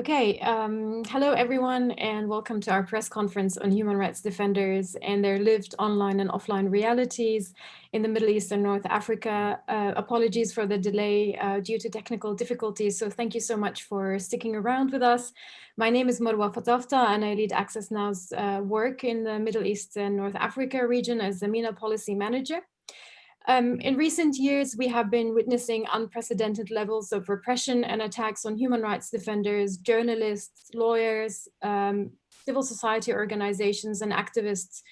Okay, um, hello everyone and welcome to our press conference on human rights defenders and their lived online and offline realities in the Middle East and North Africa. Uh, apologies for the delay uh, due to technical difficulties, so thank you so much for sticking around with us. My name is Marwa Fatafta and I lead Access Now's uh, work in the Middle East and North Africa region as the MENA Policy Manager. Um, in recent years, we have been witnessing unprecedented levels of repression and attacks on human rights defenders, journalists, lawyers, um, civil society organizations and activists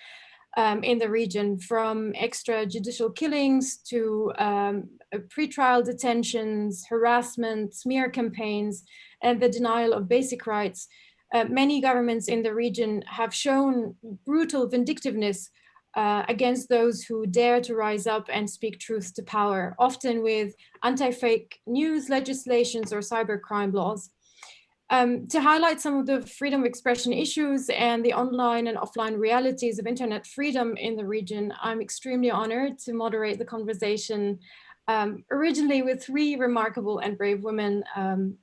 um, in the region from extrajudicial killings to um, pretrial detentions, harassment, smear campaigns, and the denial of basic rights. Uh, many governments in the region have shown brutal vindictiveness uh, against those who dare to rise up and speak truth to power, often with anti-fake news legislations or cybercrime laws. Um, to highlight some of the freedom of expression issues and the online and offline realities of internet freedom in the region, I'm extremely honored to moderate the conversation um, originally with three remarkable and brave women um,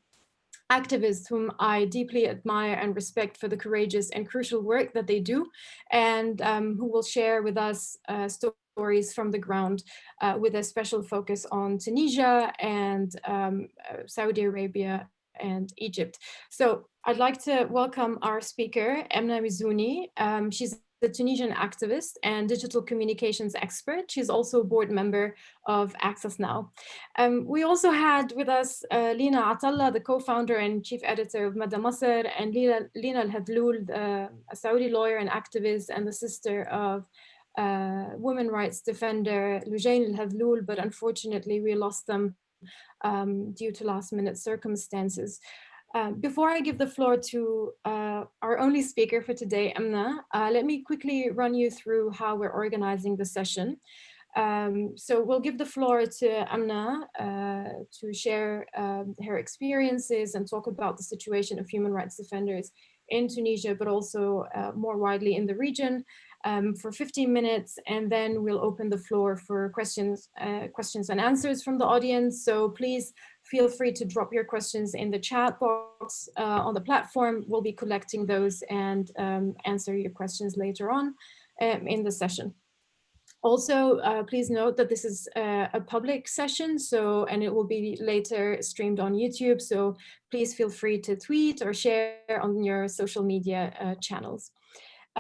activists whom I deeply admire and respect for the courageous and crucial work that they do and um, who will share with us uh, stories from the ground uh, with a special focus on Tunisia and um, uh, Saudi Arabia and Egypt. So I'd like to welcome our speaker, Emna Mizouni. Um, she's the Tunisian activist and digital communications expert. She's also a board member of Access Now. Um, we also had with us uh, Lina Attalah, the co-founder and chief editor of Mada Masr, and Lina, Lina Al-Hadloul, uh, a Saudi lawyer and activist and the sister of uh, women rights defender Lujain Al-Hadloul, but unfortunately we lost them um, due to last minute circumstances. Um, before I give the floor to uh, our only speaker for today, Emna, uh, let me quickly run you through how we're organizing the session. Um, so we'll give the floor to Amna uh, to share um, her experiences and talk about the situation of human rights defenders in Tunisia, but also uh, more widely in the region um, for 15 minutes, and then we'll open the floor for questions, uh, questions and answers from the audience. So please feel free to drop your questions in the chat box uh, on the platform. We'll be collecting those and um, answer your questions later on um, in the session. Also, uh, please note that this is uh, a public session, so and it will be later streamed on YouTube. So please feel free to tweet or share on your social media uh, channels.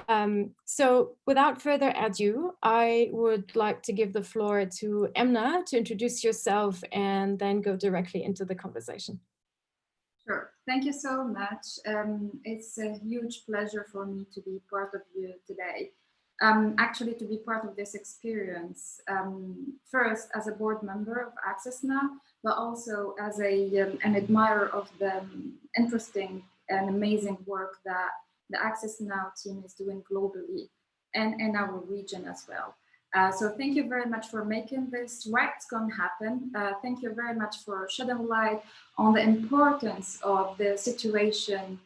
Um, so without further ado, I would like to give the floor to Emna to introduce yourself and then go directly into the conversation. Sure. Thank you so much. Um, it's a huge pleasure for me to be part of you today. Um, actually, to be part of this experience, um, first as a board member of Access Now, but also as a, um, an admirer of the um, interesting and amazing work that the Access Now team is doing globally and in our region as well. Uh, so thank you very much for making this RightsCon happen. Uh, thank you very much for shedding light on the importance of the situation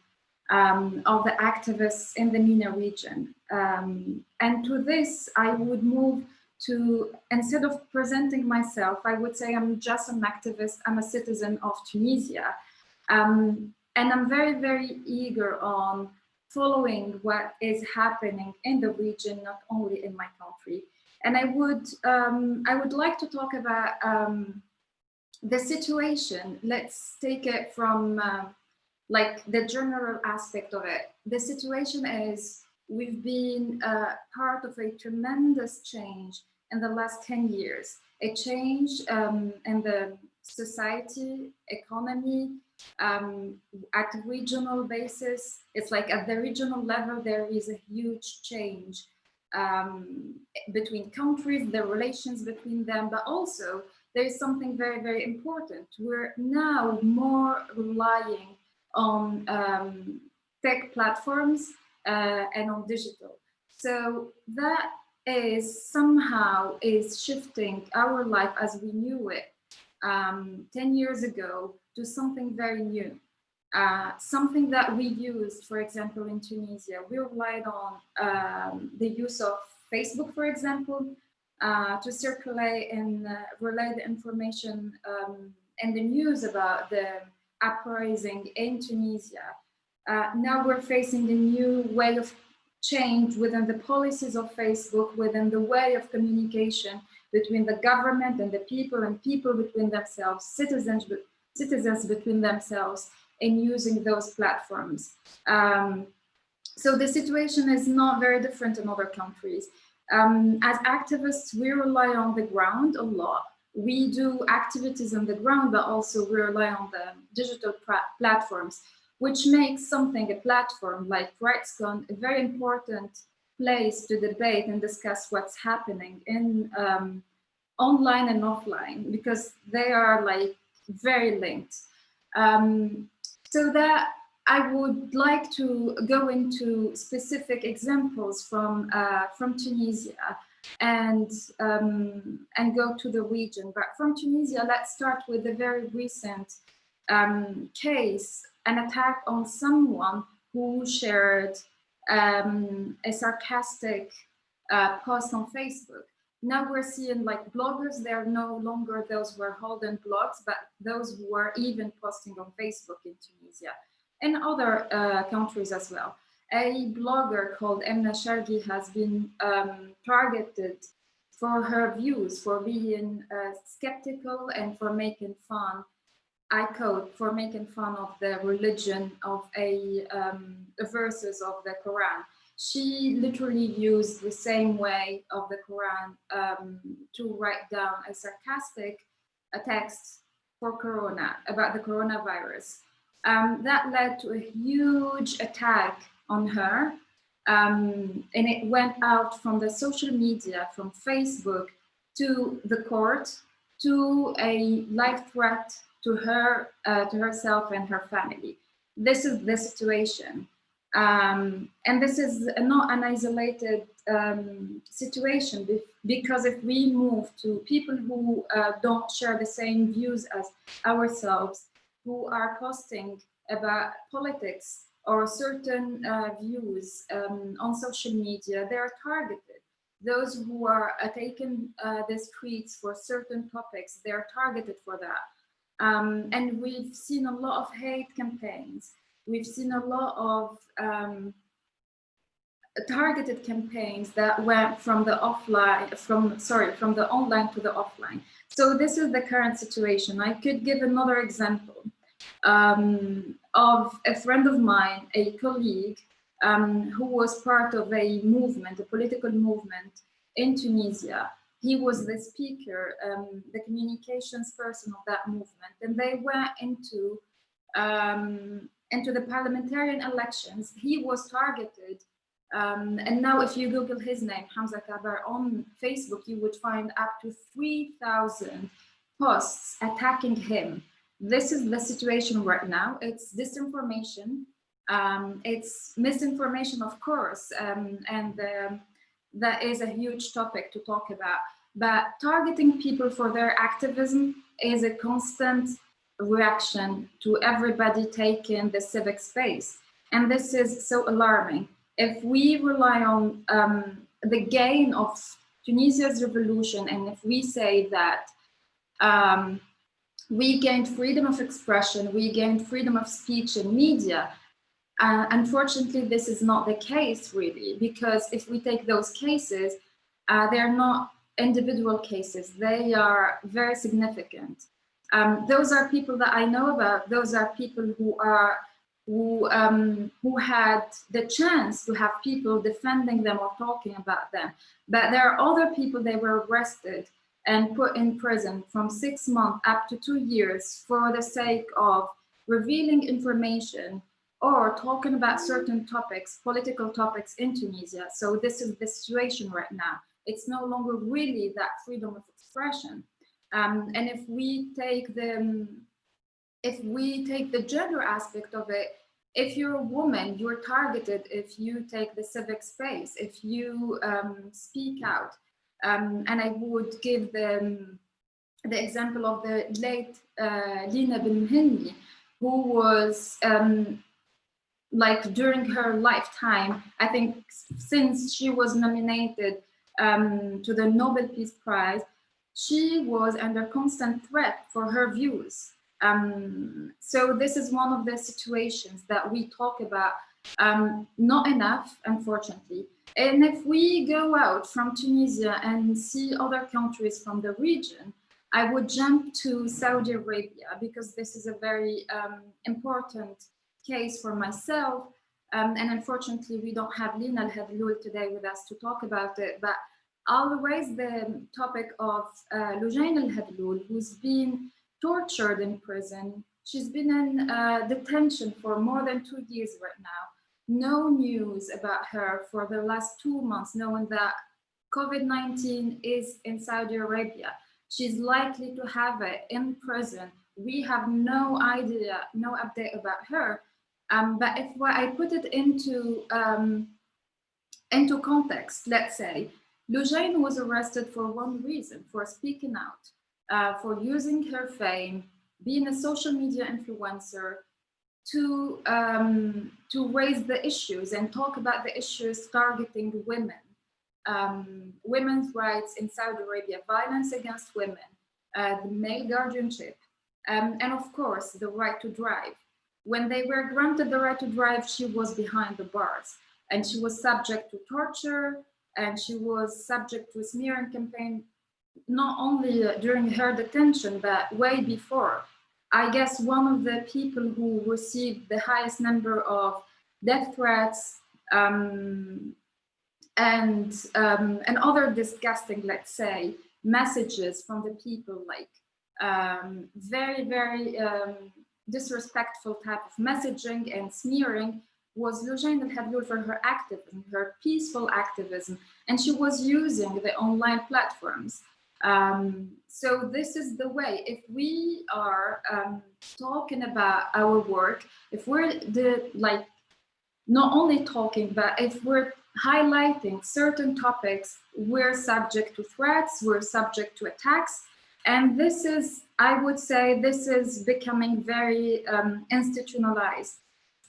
um, of the activists in the MENA region. Um, and to this, I would move to, instead of presenting myself, I would say I'm just an activist, I'm a citizen of Tunisia. Um, and I'm very, very eager on following what is happening in the region, not only in my country. And I would, um, I would like to talk about um, the situation. Let's take it from uh, like the general aspect of it. The situation is we've been uh, part of a tremendous change in the last 10 years, a change um, in the society, economy, um, at regional basis, it's like at the regional level, there is a huge change um, between countries, the relations between them, but also there is something very, very important. We're now more relying on um, tech platforms uh, and on digital. So that is somehow is shifting our life as we knew it um, 10 years ago to something very new. Uh, something that we used, for example, in Tunisia, we relied on um, the use of Facebook, for example, uh, to circulate and uh, relay the information um, and the news about the uprising in Tunisia. Uh, now we're facing a new way of change within the policies of Facebook, within the way of communication between the government and the people and people between themselves, citizens, citizens between themselves in using those platforms. Um, so the situation is not very different in other countries. Um, as activists, we rely on the ground a lot. We do activities on the ground, but also we rely on the digital platforms, which makes something, a platform like RightsCon, a very important place to debate and discuss what's happening in um, online and offline, because they are like very linked. Um, so that I would like to go into specific examples from uh, from Tunisia and um, and go to the region. But from Tunisia, let's start with a very recent um, case, an attack on someone who shared um, a sarcastic uh, post on Facebook. Now we're seeing like bloggers, they're no longer those who are holding blogs, but those who are even posting on Facebook in Tunisia and other uh, countries as well. A blogger called Emna Chargui has been um, targeted for her views, for being uh, skeptical and for making fun, I quote, for making fun of the religion of a um, verses of the Quran. She literally used the same way of the Quran um, to write down a sarcastic a text for Corona, about the coronavirus. Um, that led to a huge attack on her. Um, and it went out from the social media, from Facebook to the court, to a life threat to her, uh, to herself and her family. This is the situation. Um, and this is not an isolated um, situation because if we move to people who uh, don't share the same views as ourselves, who are posting about politics or certain uh, views um, on social media, they are targeted. Those who are uh, taking uh, the streets for certain topics, they are targeted for that. Um, and we've seen a lot of hate campaigns. We've seen a lot of um, targeted campaigns that went from the offline, from, sorry, from the online to the offline. So this is the current situation. I could give another example um, of a friend of mine, a colleague, um, who was part of a movement, a political movement in Tunisia. He was the speaker, um, the communications person of that movement, and they went into um, into the parliamentarian elections. He was targeted um, and now if you Google his name, Hamza Kabar, on Facebook, you would find up to 3,000 posts attacking him. This is the situation right now. It's disinformation. Um, it's misinformation, of course, um, and um, that is a huge topic to talk about. But targeting people for their activism is a constant reaction to everybody taking the civic space. And this is so alarming if we rely on um, the gain of Tunisia's revolution, and if we say that um, we gained freedom of expression, we gained freedom of speech and media, uh, unfortunately, this is not the case really, because if we take those cases, uh, they're not individual cases, they are very significant. Um, those are people that I know about, those are people who are who, um, who had the chance to have people defending them or talking about them. But there are other people they were arrested and put in prison from six months up to two years for the sake of revealing information or talking about certain topics, political topics in Tunisia. So this is the situation right now. It's no longer really that freedom of expression. Um, and if we take the if we take the gender aspect of it, if you're a woman, you're targeted if you take the civic space, if you um, speak out. Um, and I would give the, the example of the late uh, Lina Ben who was um, like during her lifetime, I think since she was nominated um, to the Nobel Peace Prize, she was under constant threat for her views Um, so this is one of the situations that we talk about um, not enough, unfortunately. And if we go out from Tunisia and see other countries from the region, I would jump to Saudi Arabia because this is a very um, important case for myself. Um, and unfortunately, we don't have Lina Al-Hadloul today with us to talk about it, but I'll raise the topic of uh, Lujain Al-Hadloul, who's been tortured in prison. She's been in uh, detention for more than two years right now. No news about her for the last two months, knowing that COVID-19 is in Saudi Arabia. She's likely to have it in prison. We have no idea, no update about her. Um, but if I put it into, um, into context, let's say, Lujain was arrested for one reason, for speaking out, uh, for using her fame, being a social media influencer, to, um, to raise the issues and talk about the issues targeting women, um, women's rights in Saudi Arabia, violence against women, uh, the male guardianship, um, and of course, the right to drive. When they were granted the right to drive, she was behind the bars and she was subject to torture and she was subject to a smearing campaign, not only uh, during her detention, but way before. I guess one of the people who received the highest number of death threats um, and um, and other disgusting, let's say, messages from the people, like um, very, very um, disrespectful type of messaging and smearing was Lujain Al-Hadloul for her activism, her peaceful activism, and she was using the online platforms um, so this is the way, if we are um, talking about our work, if we're the, like, not only talking, but if we're highlighting certain topics, we're subject to threats, we're subject to attacks. And this is, I would say, this is becoming very um, institutionalized.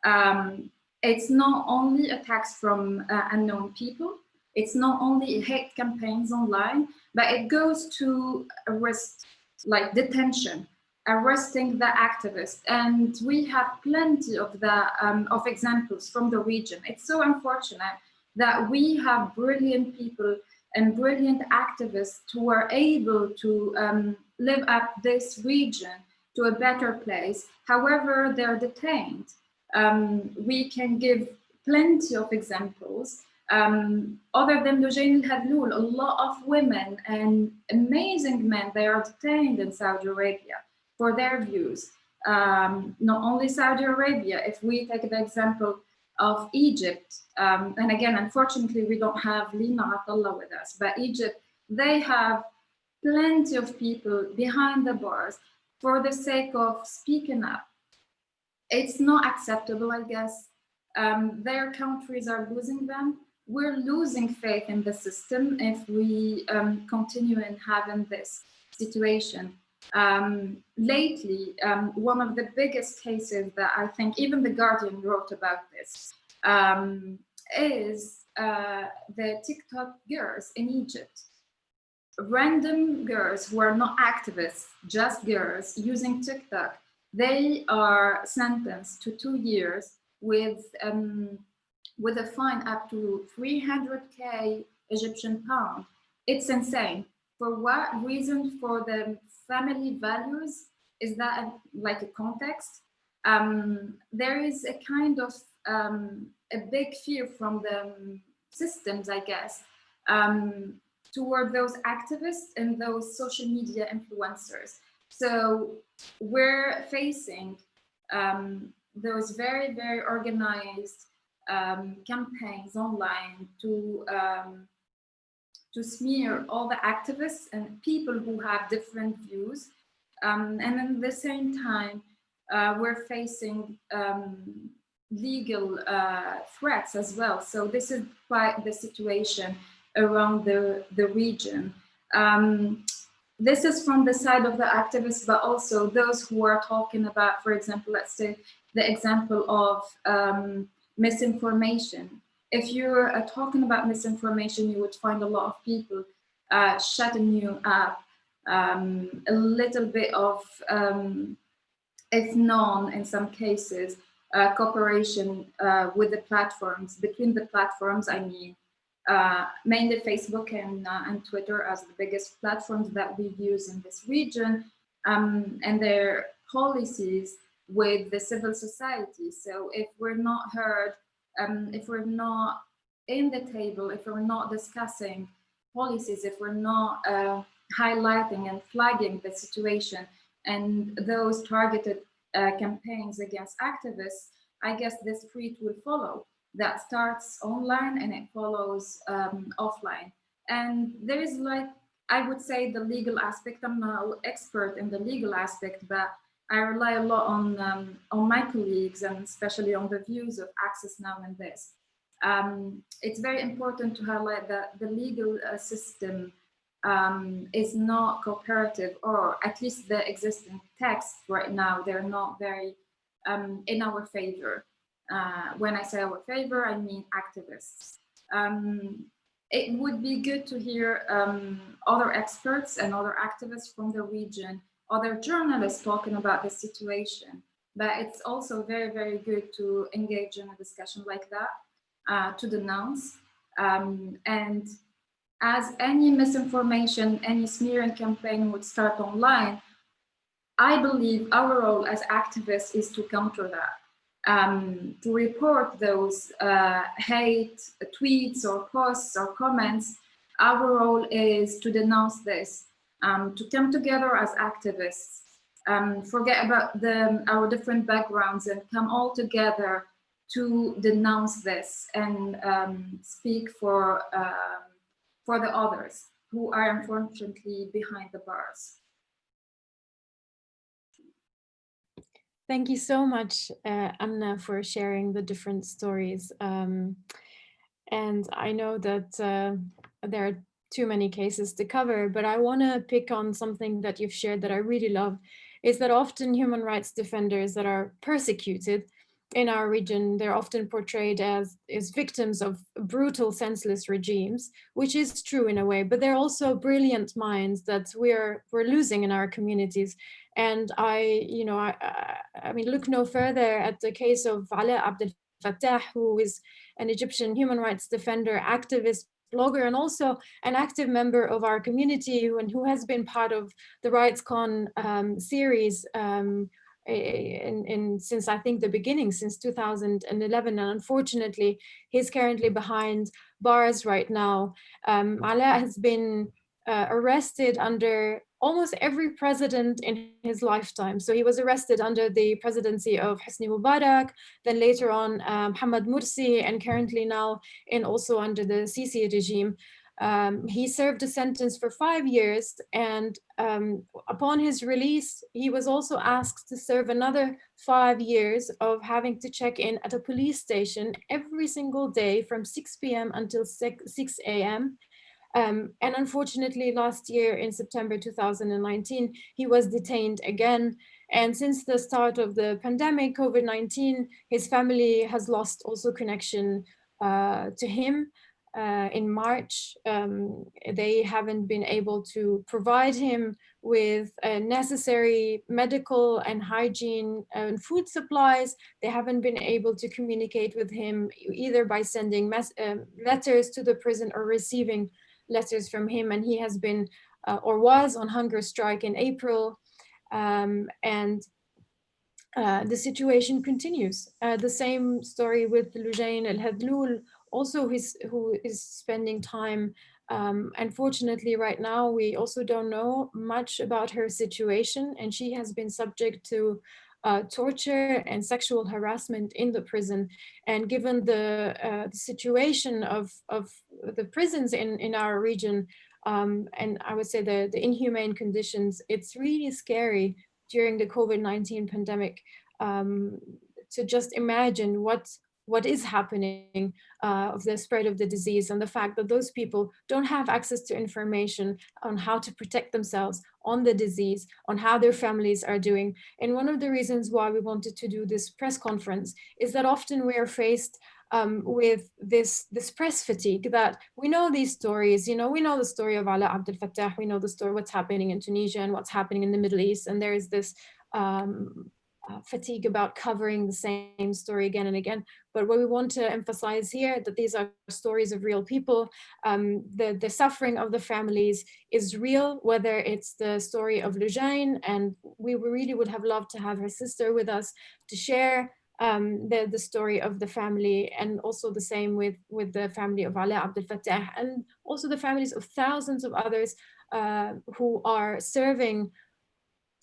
Um, it's not only attacks from uh, unknown people, it's not only hate campaigns online, but it goes to arrest, like detention, arresting the activists. And we have plenty of the um, of examples from the region. It's so unfortunate that we have brilliant people and brilliant activists who are able to um, live up this region to a better place. However, they're detained. Um, we can give plenty of examples um, other than Lujain al-Hadloul, a lot of women and amazing men, they are detained in Saudi Arabia for their views. Um, not only Saudi Arabia, if we take the example of Egypt, um, and again, unfortunately, we don't have Lina Attalah with us, but Egypt, they have plenty of people behind the bars for the sake of speaking up. It's not acceptable, I guess. Um, their countries are losing them we're losing faith in the system if we um, continue in having this situation. Um, lately, um, one of the biggest cases that I think even The Guardian wrote about this um, is uh, the TikTok girls in Egypt. Random girls who are not activists, just girls using TikTok, they are sentenced to two years with um, with a fine up to 300k Egyptian pound. It's insane. For what reason? For the family values? Is that a, like a context? Um, there is a kind of um, a big fear from the systems, I guess, um, toward those activists and those social media influencers. So we're facing um, those very, very organized um, campaigns online to um, to smear all the activists and people who have different views. Um, and at the same time, uh, we're facing um, legal uh, threats as well. So this is quite the situation around the, the region. Um, this is from the side of the activists, but also those who are talking about, for example, let's say the example of um, misinformation. If you're uh, talking about misinformation, you would find a lot of people uh, shutting you up, um, a little bit of um, if known in some cases, uh, cooperation uh, with the platforms, between the platforms, I mean, uh, mainly Facebook and, uh, and Twitter as the biggest platforms that we use in this region, um, and their policies with the civil society. So if we're not heard, um, if we're not in the table, if we're not discussing policies, if we're not uh, highlighting and flagging the situation and those targeted uh, campaigns against activists, I guess this tweet will follow. That starts online and it follows um, offline. And there is like, I would say the legal aspect, I'm no expert in the legal aspect, but I rely a lot on, um, on my colleagues and especially on the views of Access Now and this. Um, it's very important to highlight that the legal uh, system um, is not cooperative or at least the existing texts right now, they're not very um, in our favor. Uh, when I say our favor, I mean activists. Um, it would be good to hear um, other experts and other activists from the region, other journalists talking about the situation. But it's also very, very good to engage in a discussion like that, uh, to denounce. Um, and as any misinformation, any smearing campaign would start online, I believe our role as activists is to counter that, um, to report those uh, hate tweets or posts or comments. Our role is to denounce this, um, to come together as activists, um, forget about the, our different backgrounds and come all together to denounce this and um, speak for, um, for the others who are unfortunately behind the bars. Thank you so much, uh, Anna, for sharing the different stories. Um, and I know that uh, there are too many cases to cover, but I want to pick on something that you've shared that I really love, is that often human rights defenders that are persecuted in our region, they're often portrayed as, as victims of brutal, senseless regimes, which is true in a way, but they're also brilliant minds that we're, we're losing in our communities. And I, you know, I, I mean, look no further at the case of Ala Abdel Fattah, who is an Egyptian human rights defender, activist, blogger, and also an active member of our community who, and who has been part of the RightsCon um, series um, in, in since I think the beginning, since 2011. And unfortunately, he's currently behind bars right now. Um, Ala has been uh, arrested under almost every president in his lifetime. So he was arrested under the presidency of Hosni Mubarak, then later on um, Mohamed Morsi, and currently now in also under the Sisi regime. Um, he served a sentence for five years and um, upon his release, he was also asked to serve another five years of having to check in at a police station every single day from 6 p.m. until 6, 6 a.m. Um, and unfortunately, last year in September 2019, he was detained again. And since the start of the pandemic, COVID-19, his family has lost also connection uh, to him uh, in March, um, they haven't been able to provide him with uh, necessary medical and hygiene and food supplies. They haven't been able to communicate with him either by sending uh, letters to the prison or receiving letters from him. And he has been uh, or was on hunger strike in April. Um, and uh, the situation continues. Uh, the same story with Lujain El-Hadloul, also his, who is spending time um, unfortunately, right now, we also don't know much about her situation, and she has been subject to uh, torture and sexual harassment in the prison. And given the, uh, the situation of, of the prisons in, in our region, um, and I would say the, the inhumane conditions, it's really scary during the COVID-19 pandemic um, to just imagine what what is happening uh, of the spread of the disease and the fact that those people don't have access to information on how to protect themselves on the disease, on how their families are doing. And one of the reasons why we wanted to do this press conference is that often we are faced um, with this, this press fatigue that we know these stories, you know, we know the story of Ala Abdel Fattah, we know the story, what's happening in Tunisia and what's happening in the Middle East. And there is this um, uh, fatigue about covering the same story again and again. But what we want to emphasize here that these are stories of real people. Um, the, the suffering of the families is real, whether it's the story of Lujain, and we really would have loved to have her sister with us to share um, the, the story of the family and also the same with, with the family of Ala Abdel Fattah and also the families of thousands of others uh, who are serving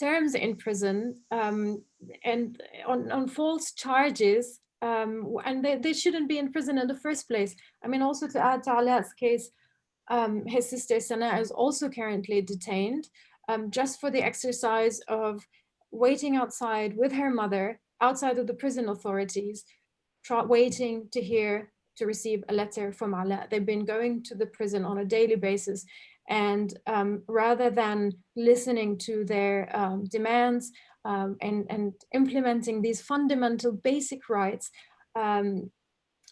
terms in prison um, and on, on false charges um, and they, they shouldn't be in prison in the first place. I mean, also to add to Ala's case, um, his sister Sana is also currently detained um, just for the exercise of waiting outside with her mother outside of the prison authorities, waiting to hear to receive a letter from Ala. They've been going to the prison on a daily basis and um, rather than listening to their um, demands um, and, and implementing these fundamental basic rights, um,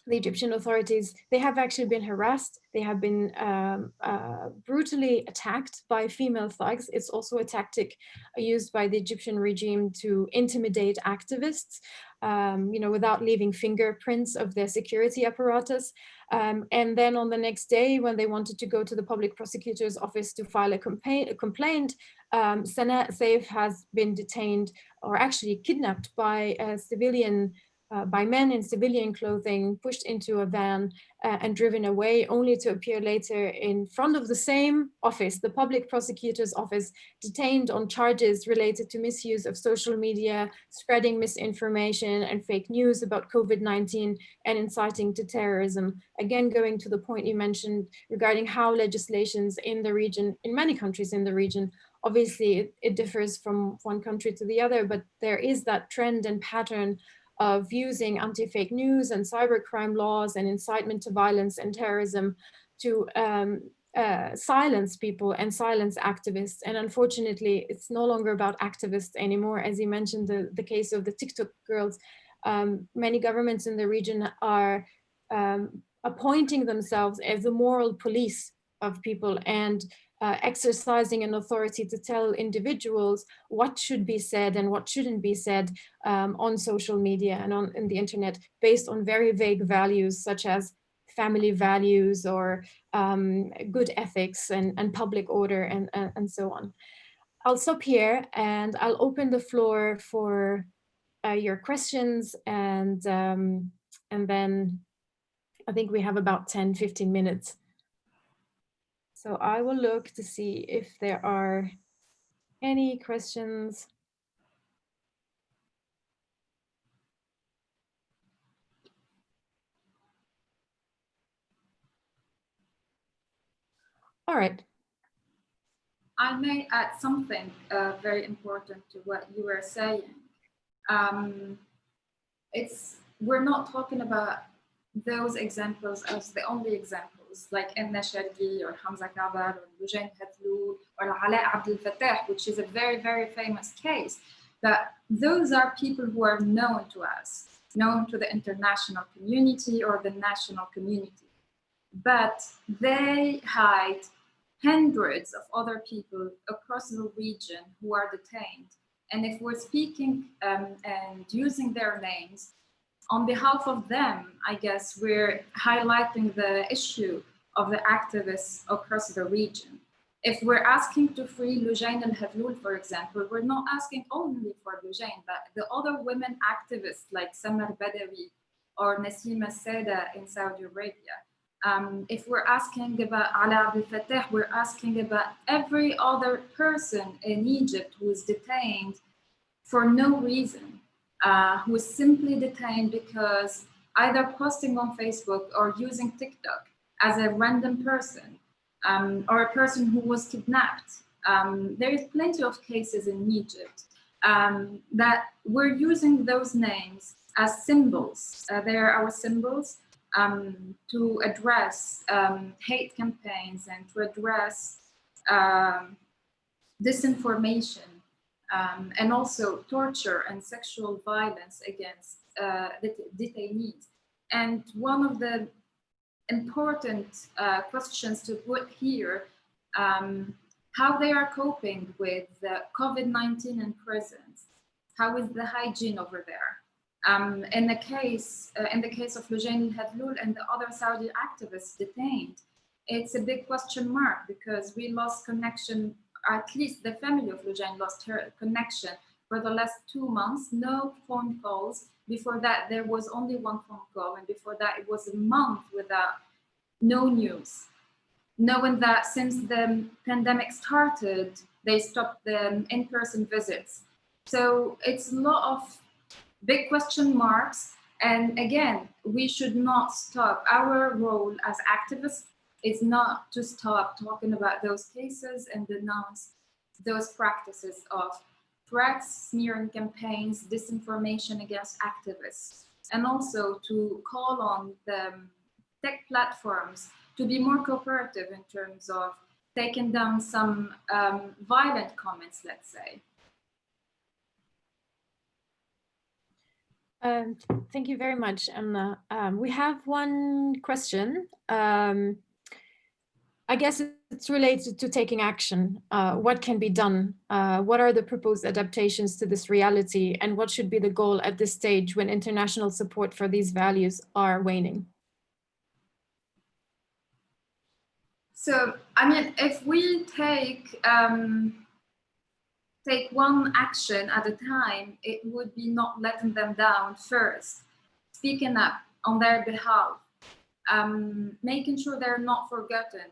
the Egyptian authorities, they have actually been harassed. They have been um, uh, brutally attacked by female thugs. It's also a tactic used by the Egyptian regime to intimidate activists, um, you know, without leaving fingerprints of their security apparatus. Um, and then on the next day, when they wanted to go to the public prosecutor's office to file a, complaint, a complaint um, Sana Saif has been detained or actually kidnapped by a civilian uh, by men in civilian clothing, pushed into a van uh, and driven away, only to appear later in front of the same office, the public prosecutor's office, detained on charges related to misuse of social media, spreading misinformation and fake news about COVID-19 and inciting to terrorism. Again, going to the point you mentioned regarding how legislations in the region, in many countries in the region, obviously it, it differs from one country to the other, but there is that trend and pattern of using anti-fake news and cybercrime laws and incitement to violence and terrorism to um, uh, silence people and silence activists. And unfortunately, it's no longer about activists anymore. As you mentioned, the, the case of the TikTok girls, um, many governments in the region are um, appointing themselves as the moral police of people and uh, exercising an authority to tell individuals what should be said and what shouldn't be said um, on social media and on in the internet based on very vague values such as family values or um, good ethics and, and public order and, and, and, so on. I'll stop here and I'll open the floor for uh, your questions and um, and then I think we have about 10, 15 minutes. So I will look to see if there are any questions. All right. I may add something uh, very important to what you were saying. Um, it's we're not talking about those examples as the only like Chargui or Hamza Kabar or Lujain Hathloul or Ala Abdel Fattah, which is a very, very famous case, that those are people who are known to us, known to the international community or the national community. But they hide hundreds of other people across the region who are detained. And if we're speaking um, and using their names, on behalf of them, I guess we're highlighting the issue of the activists across the region. If we're asking to free Lujain al-Hathloul, for example, we're not asking only for Lujain, but the other women activists like Samar Badawi or Nasima Seda in Saudi Arabia. Um, if we're asking about Ala Abdel Fattah, we're asking about every other person in Egypt who is detained for no reason uh, who is simply detained because either posting on Facebook or using TikTok as a random person um, or a person who was kidnapped. Um, there is plenty of cases in Egypt um, that we're using those names as symbols. Uh, they are our symbols um, to address um, hate campaigns and to address um, disinformation and also torture and sexual violence against uh, detainees. And one of the important uh, questions to put here, um, how they are coping with COVID-19 in prisons, How is the hygiene over there? Um, in the case, uh, in the case of Loujain Hadloul and the other Saudi activists detained, it's a big question mark because we lost connection, at least the family of Loujain lost her connection for the last two months, no phone calls. Before that, there was only one phone call. And before that, it was a month without no news. Knowing that since the pandemic started, they stopped the in-person visits. So it's a lot of big question marks. And again, we should not stop. Our role as activists is not to stop talking about those cases and denounce those practices of threats, smearing campaigns, disinformation against activists, and also to call on the tech platforms to be more cooperative in terms of taking down some um, violent comments, let's say. Um, thank you very much, Emma. Um, we have one question. Um, I guess it's related to taking action. Uh, what can be done? Uh, what are the proposed adaptations to this reality? And what should be the goal at this stage when international support for these values are waning? So, I mean, if we take um, take one action at a time, it would be not letting them down first, speaking up on their behalf, um, making sure they're not forgotten,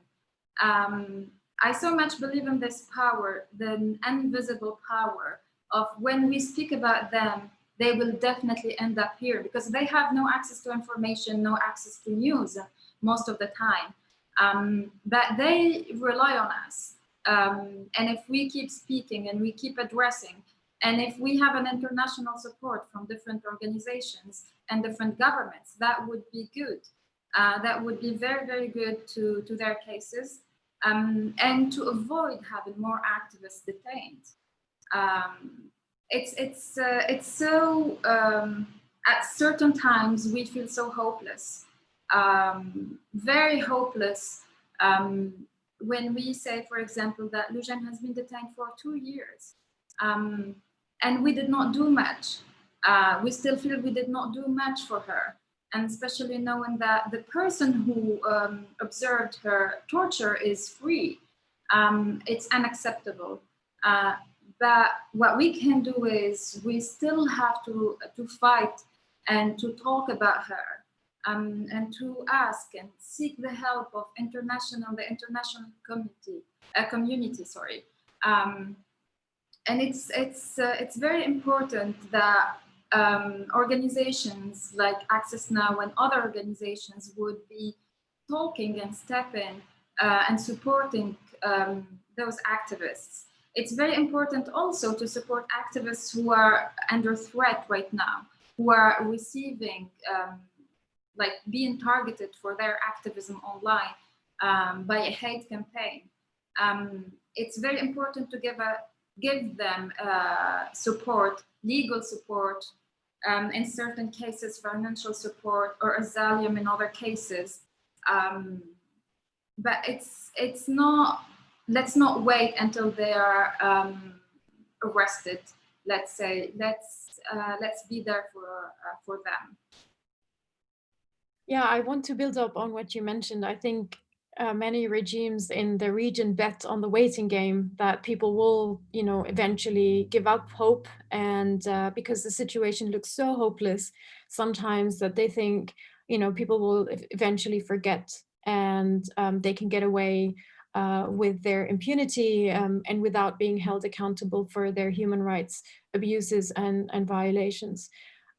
um, I so much believe in this power, the invisible power of when we speak about them, they will definitely end up here because they have no access to information, no access to news most of the time. Um, but they rely on us. Um, and if we keep speaking and we keep addressing, and if we have an international support from different organizations and different governments, that would be good. Uh, that would be very, very good to, to their cases um, and to avoid having more activists detained. Um, it's it's uh, it's so um, at certain times we feel so hopeless, um, very hopeless um, when we say, for example, that Loujain has been detained for two years um, and we did not do much. Uh, we still feel we did not do much for her and especially knowing that the person who um, observed her torture is free, um, it's unacceptable. Uh, but what we can do is we still have to, to fight and to talk about her um, and to ask and seek the help of international, the international community, uh, community, sorry. Um, and it's, it's, uh, it's very important that um, organizations like Access Now and other organizations would be talking and stepping uh, and supporting um, those activists. It's very important also to support activists who are under threat right now, who are receiving, um, like being targeted for their activism online um, by a hate campaign. Um, it's very important to give a give them uh, support, legal support, um, in certain cases, financial support or asylum in other cases. Um, but it's it's not, let's not wait until they are um, arrested, let's say, let's, uh, let's be there for, uh, for them. Yeah, I want to build up on what you mentioned. I think uh, many regimes in the region bet on the waiting game that people will, you know, eventually give up hope. And uh, because the situation looks so hopeless sometimes that they think, you know, people will eventually forget and um, they can get away uh, with their impunity um, and without being held accountable for their human rights abuses and, and violations.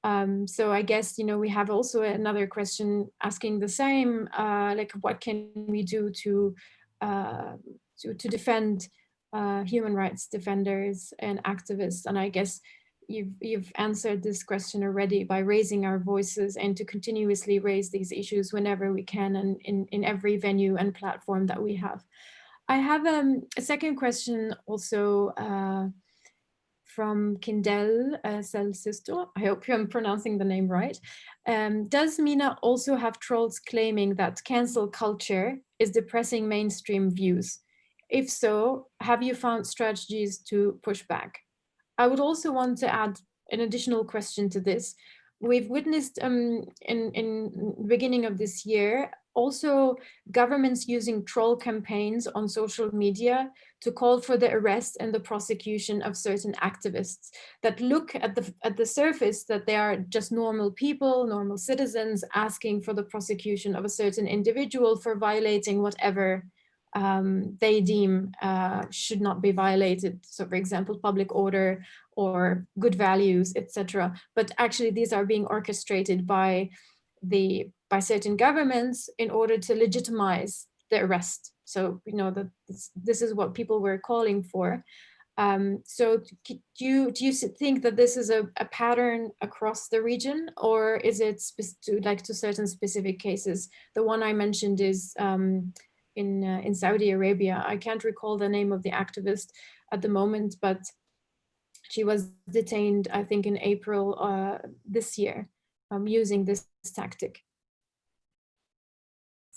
Um, so I guess, you know, we have also another question asking the same, uh, like what can we do to, uh, to, to, defend uh, human rights defenders and activists? And I guess you've, you've answered this question already by raising our voices and to continuously raise these issues whenever we can and in, in every venue and platform that we have. I have um, a second question also uh, from Kindel uh. I hope I'm pronouncing the name right. Um, does MENA also have trolls claiming that cancel culture is depressing mainstream views? If so, have you found strategies to push back? I would also want to add an additional question to this. We've witnessed um, in, in the beginning of this year also governments using troll campaigns on social media to call for the arrest and the prosecution of certain activists that look at the at the surface that they are just normal people, normal citizens asking for the prosecution of a certain individual for violating whatever um, they deem uh, should not be violated. So for example, public order or good values, etc. But actually these are being orchestrated by the by certain governments in order to legitimize the arrest. So you know that this, this is what people were calling for. Um, so do you, do you think that this is a, a pattern across the region or is it to, like to certain specific cases? The one I mentioned is um, in, uh, in Saudi Arabia. I can't recall the name of the activist at the moment, but she was detained, I think, in April uh, this year um, using this tactic.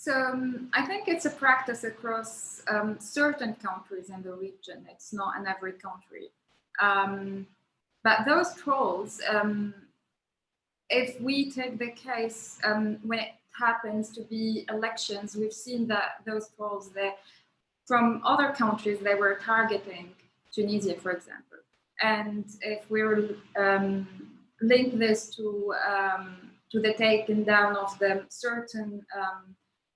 So um, I think it's a practice across um, certain countries in the region. It's not in every country. Um, but those trolls, um, if we take the case um, when it happens to be elections, we've seen that those trolls from other countries, they were targeting Tunisia, for example. And if we um, link this to, to the taking down of the certain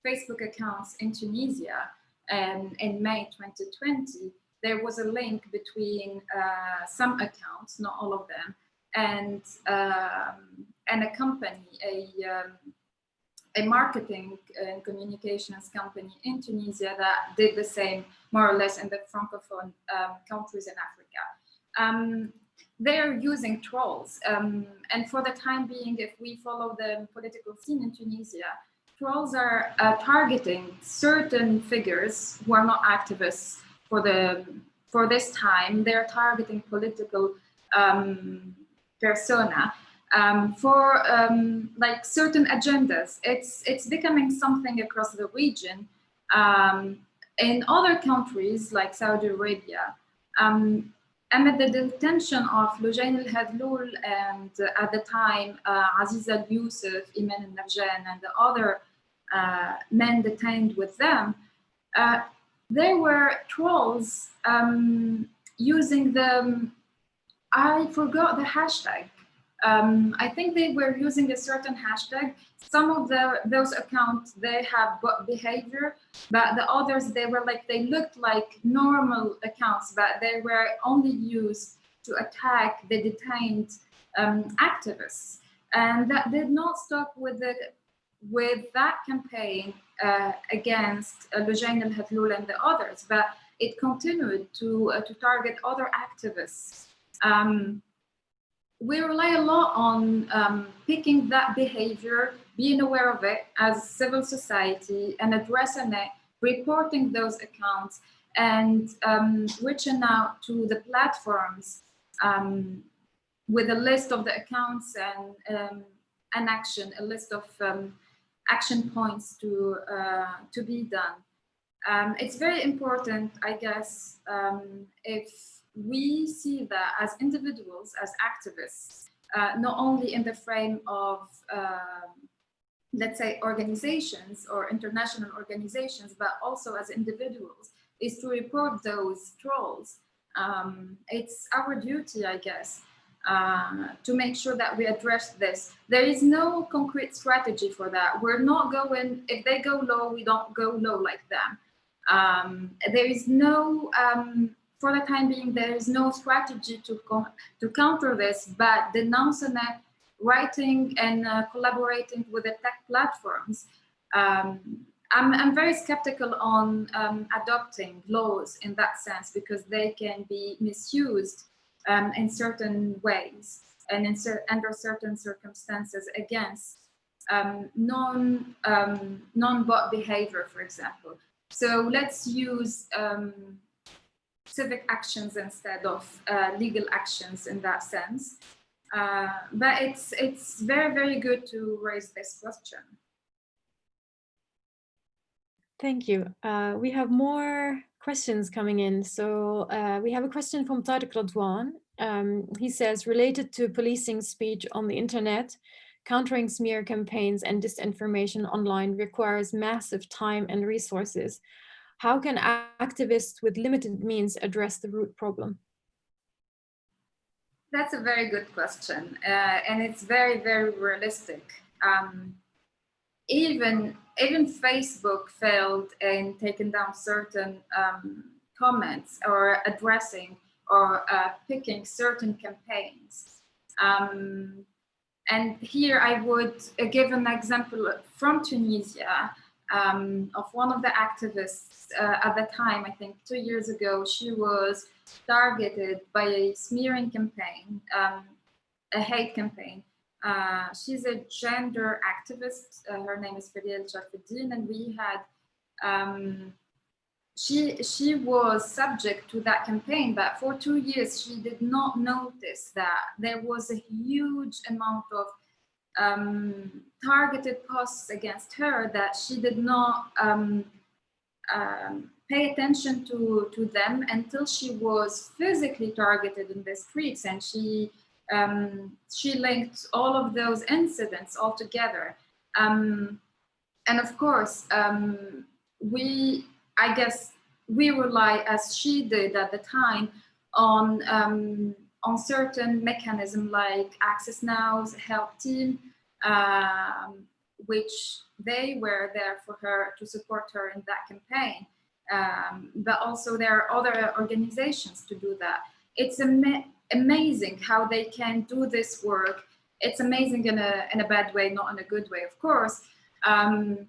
Facebook accounts in Tunisia um, in May 2020, there was a link between uh, some accounts, not all of them, and um, and a company, a um, a marketing and communications company in Tunisia that did the same more or less in the francophone um, countries in Africa. Um, they're using trolls. Um, and for the time being, if we follow the political scene in Tunisia, trolls are uh, targeting certain figures who are not activists for the for this time. They're targeting political um, persona um, for um, like certain agendas. It's it's becoming something across the region. Um, in other countries like Saudi Arabia, um, amid the detention of Lujain al-Hathloul and uh, at the time uh, Aziz al-Yusuf, Iman al-Nafjan and the other uh, men detained with them, uh, they were trolls um, using the, I forgot the hashtag. Um, I think they were using a certain hashtag. Some of the those accounts, they have bot behavior, but the others, they were like, they looked like normal accounts, but they were only used to attack the detained um, activists. And that did not stop with the with that campaign uh, against uh, Lujain al-Hathloul and the others, but it continued to, uh, to target other activists. Um, we rely a lot on um, picking that behavior, being aware of it as civil society and addressing it, reporting those accounts and um, reaching out to the platforms um, with a list of the accounts and um, an action, a list of um, action points to, uh, to be done. Um, it's very important, I guess, if we see that as individuals, as activists, uh, not only in the frame of, um, let's say, organizations or international organizations, but also as individuals, is to report those trolls. Um, it's our duty, I guess, uh, to make sure that we address this. There is no concrete strategy for that. We're not going, if they go low, we don't go low like them. Um, there is no, um, for the time being, there is no strategy to, to counter this, but the non-SNET writing and uh, collaborating with the tech platforms. Um, I'm, I'm, very skeptical on um, adopting laws in that sense because they can be misused um, in certain ways and in cer under certain circumstances against um, non um, non-bot behavior, for example. So let's use um, civic actions instead of uh, legal actions in that sense. Uh, but it's it's very very good to raise this question. Thank you. Uh, we have more questions coming in. So uh, we have a question from Tariq Radwan. Um, he says, related to policing speech on the internet, countering smear campaigns and disinformation online requires massive time and resources. How can activists with limited means address the root problem? That's a very good question. Uh, and it's very, very realistic. Um, even, even Facebook failed in taking down certain um, comments or addressing or uh, picking certain campaigns. Um, and here I would uh, give an example from Tunisia um, of one of the activists uh, at the time, I think two years ago, she was targeted by a smearing campaign, um, a hate campaign. Uh, she's a gender activist. Uh, her name is Feriel Sharfuddin, and we had um, she she was subject to that campaign, but for two years she did not notice that there was a huge amount of um, targeted posts against her that she did not um, um, pay attention to to them until she was physically targeted in the streets, and she um, she linked all of those incidents all together. Um, and of course, um, we I guess we rely, as she did at the time, on on certain mechanism like Access Now's help team, um, which they were there for her to support her in that campaign. Um, but also there are other organizations to do that. It's ama amazing how they can do this work. It's amazing in a, in a bad way, not in a good way, of course, um,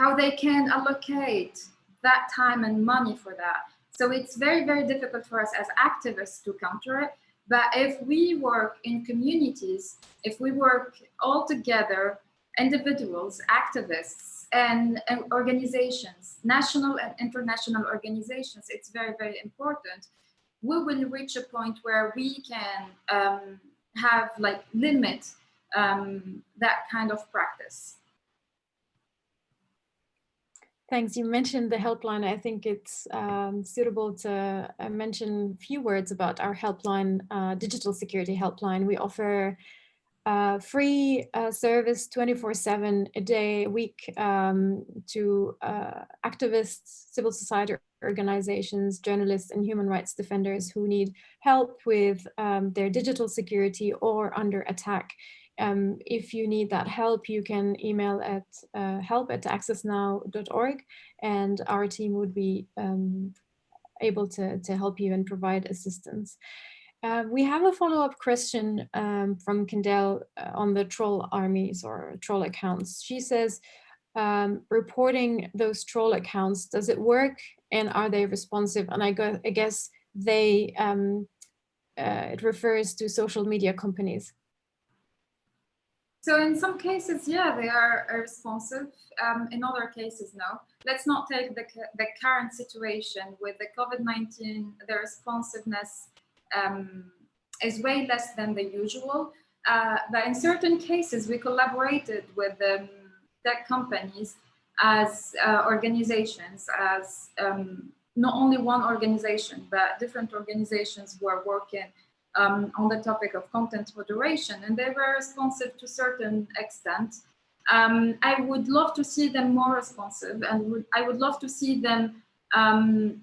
how they can allocate that time and money for that. So it's very, very difficult for us as activists to counter it. But if we work in communities, if we work all together, individuals, activists, and, and organizations, national and international organizations, it's very, very important. We will reach a point where we can um, have like limit um, that kind of practice. Thanks. You mentioned the helpline. I think it's um, suitable to uh, mention a few words about our helpline, uh, digital security helpline. We offer uh, free uh, service 24-7 a day, a week um, to uh, activists, civil society organizations, journalists and human rights defenders who need help with um, their digital security or under attack um, if you need that help, you can email at uh, help at accessnow.org and our team would be um, able to, to help you and provide assistance. Uh, we have a follow-up question um, from Kendall uh, on the troll armies or troll accounts. She says, um, reporting those troll accounts, does it work and are they responsive? And I, go, I guess they, um, uh, it refers to social media companies. So in some cases, yeah, they are responsive. Um, in other cases, no. Let's not take the, the current situation with the COVID-19, the responsiveness um, is way less than the usual. Uh, but in certain cases, we collaborated with um, tech companies as uh, organizations, as um, not only one organization, but different organizations who are working um, on the topic of content moderation, and they were responsive to certain extent. Um, I would love to see them more responsive, and would, I would love to see them um,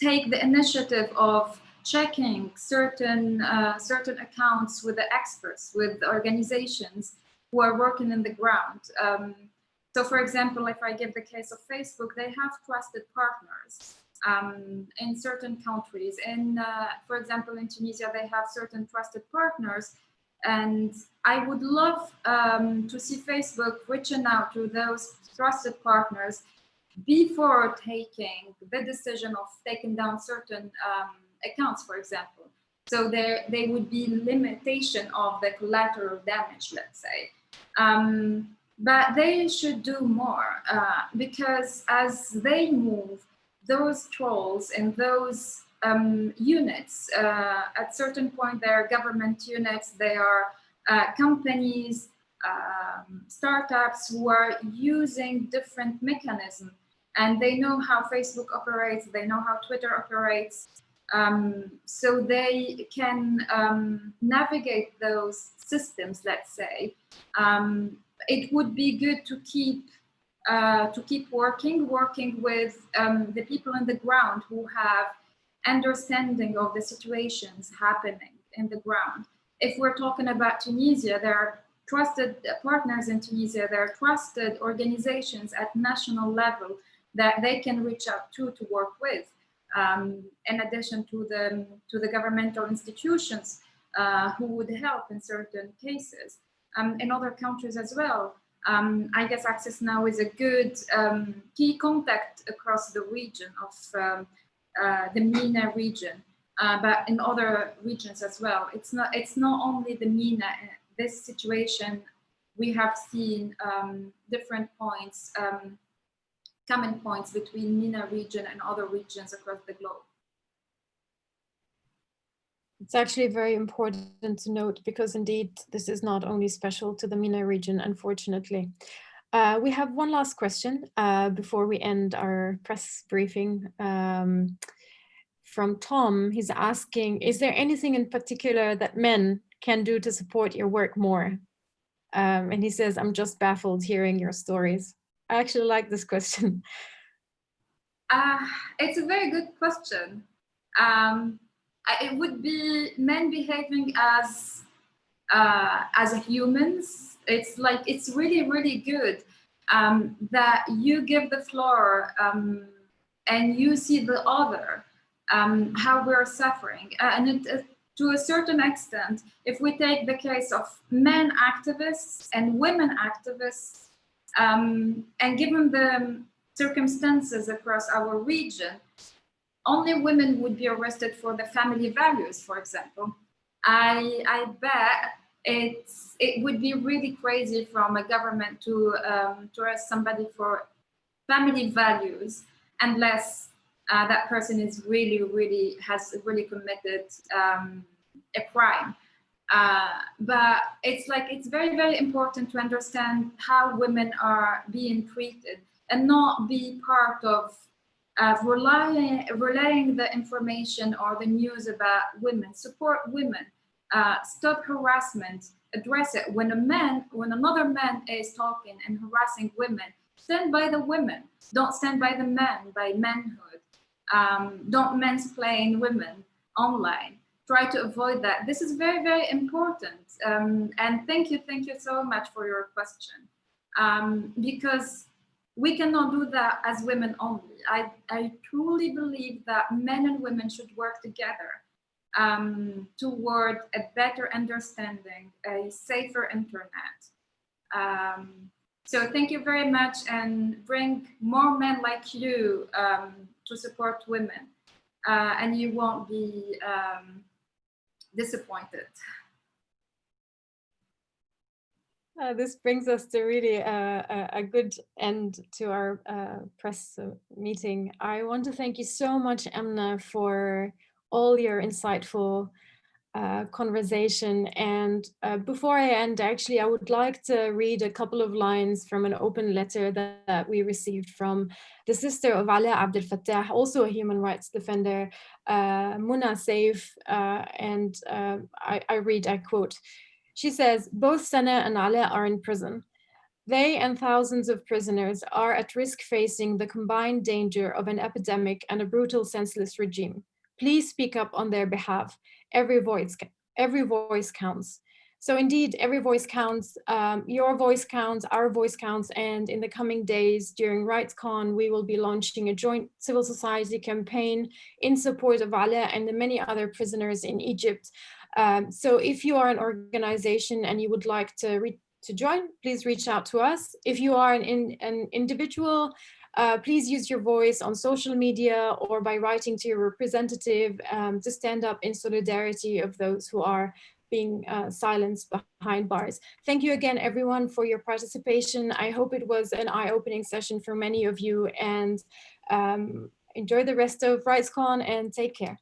take the initiative of checking certain uh, certain accounts with the experts, with organizations who are working in the ground. Um, so, for example, if I give the case of Facebook, they have trusted partners um, in certain countries. In, uh, for example, in Tunisia, they have certain trusted partners. And I would love um, to see Facebook reaching out to those trusted partners before taking the decision of taking down certain um, accounts, for example. So there, there would be limitation of the collateral damage, let's say. Um, but they should do more uh, because as they move those trolls and those um, units, uh, at certain point, they are government units, they are uh, companies, um, startups who are using different mechanisms and they know how Facebook operates, they know how Twitter operates. Um, so they can um, navigate those systems, let's say. Um, it would be good to keep uh, to keep working, working with um, the people on the ground who have understanding of the situations happening in the ground. If we're talking about Tunisia, there are trusted partners in Tunisia, there are trusted organizations at national level that they can reach out to to work with. Um, in addition to the, to the governmental institutions uh, who would help in certain cases. Um, in other countries as well, um, I guess Access Now is a good um, key contact across the region of um, uh, the MENA region, uh, but in other regions as well. It's not, it's not only the MENA, this situation, we have seen um, different points, um, common points between MENA region and other regions across the globe. It's actually very important to note because indeed this is not only special to the MENA region, unfortunately. Uh, we have one last question uh, before we end our press briefing um, from Tom. He's asking, is there anything in particular that men can do to support your work more? Um, and he says, I'm just baffled hearing your stories. I actually like this question. Uh, it's a very good question. Um, it would be men behaving as uh, as humans. It's like it's really really good um, that you give the floor um, and you see the other um, how we're suffering uh, and it, uh, to a certain extent if we take the case of men activists and women activists um, and given the circumstances across our region only women would be arrested for the family values, for example. I, I bet it's, it would be really crazy from a government to, um, to arrest somebody for family values unless uh, that person is really, really, has really committed um, a crime. Uh, but it's like, it's very, very important to understand how women are being treated and not be part of uh, relying, relaying the information or the news about women, support women, uh, stop harassment, address it. When a man, when another man is talking and harassing women, stand by the women. Don't stand by the men, by manhood. Um, don't mansplain women online. Try to avoid that. This is very, very important. Um, and thank you, thank you so much for your question. Um, because we cannot do that as women only. I, I truly believe that men and women should work together um, toward a better understanding, a safer internet. Um, so thank you very much and bring more men like you um, to support women uh, and you won't be um, disappointed. Uh, this brings us to really uh, a, good end to our uh, press uh, meeting. I want to thank you so much, Emna, for all your insightful uh, conversation. And uh, before I end, actually, I would like to read a couple of lines from an open letter that, that we received from the sister of Ala Abdel Fattah, also a human rights defender, Muna Saif. and I, I read, I quote, she says, both Sana and Ala are in prison. They and thousands of prisoners are at risk facing the combined danger of an epidemic and a brutal senseless regime. Please speak up on their behalf. Every voice, every voice counts. So indeed, every voice counts, um, your voice counts, our voice counts, and in the coming days during RightsCon, we will be launching a joint civil society campaign in support of Ala and the many other prisoners in Egypt um, so if you are an organization and you would like to, to join, please reach out to us. If you are an, in, an individual, uh, please use your voice on social media or by writing to your representative um, to stand up in solidarity of those who are being uh, silenced behind bars. Thank you again, everyone, for your participation. I hope it was an eye-opening session for many of you and um, enjoy the rest of RightsCon and take care.